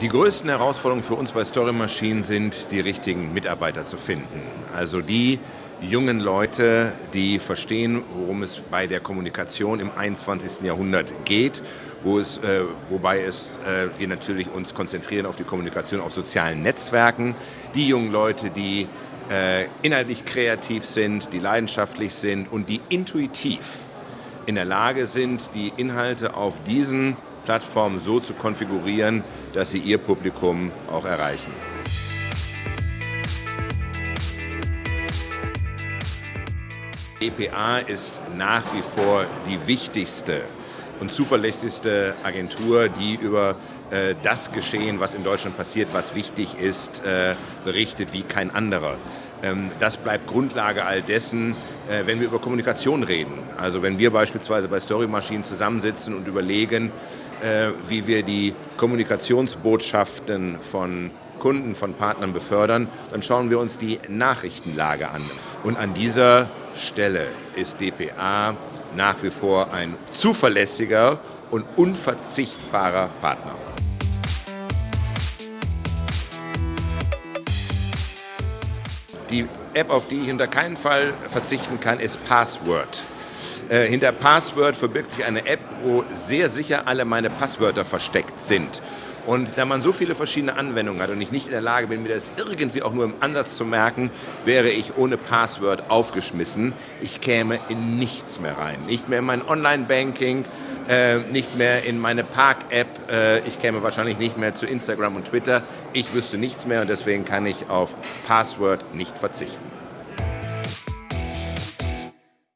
Die größten Herausforderungen für uns bei Story Machine sind, die richtigen Mitarbeiter zu finden. Also die jungen Leute, die verstehen, worum es bei der Kommunikation im 21. Jahrhundert geht, wo es, äh, wobei es, äh, wir natürlich uns konzentrieren auf die Kommunikation auf sozialen Netzwerken. Die jungen Leute, die äh, inhaltlich kreativ sind, die leidenschaftlich sind und die intuitiv in der Lage sind, die Inhalte auf diesen Plattform so zu konfigurieren, dass sie ihr Publikum auch erreichen. EPA ist nach wie vor die wichtigste und zuverlässigste Agentur, die über äh, das Geschehen, was in Deutschland passiert, was wichtig ist, äh, berichtet wie kein anderer. Ähm, das bleibt Grundlage all dessen, äh, wenn wir über Kommunikation reden. Also wenn wir beispielsweise bei Story Machine zusammensitzen und überlegen, wie wir die Kommunikationsbotschaften von Kunden, von Partnern befördern, dann schauen wir uns die Nachrichtenlage an. Und an dieser Stelle ist dpa nach wie vor ein zuverlässiger und unverzichtbarer Partner. Die App, auf die ich unter keinen Fall verzichten kann, ist Password. Äh, hinter Password verbirgt sich eine App, wo sehr sicher alle meine Passwörter versteckt sind. Und da man so viele verschiedene Anwendungen hat und ich nicht in der Lage bin, mir das irgendwie auch nur im Ansatz zu merken, wäre ich ohne Password aufgeschmissen. Ich käme in nichts mehr rein. Nicht mehr in mein Online-Banking, äh, nicht mehr in meine Park-App. Äh, ich käme wahrscheinlich nicht mehr zu Instagram und Twitter. Ich wüsste nichts mehr und deswegen kann ich auf Password nicht verzichten.